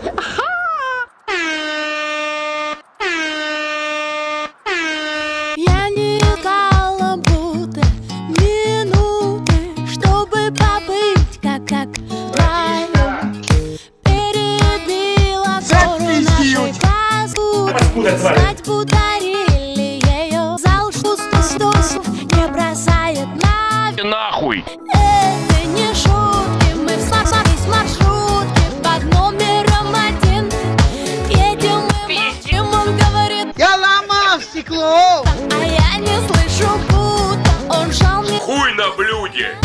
Я не каламбуты, минуты, чтобы побыть как как раю. Перебила гору нашей паскуды, знать подарили ее. Зал что сто не бросает на нахуй. стекло! А я не слышу гуд, он жал мне... Хуй на блюде!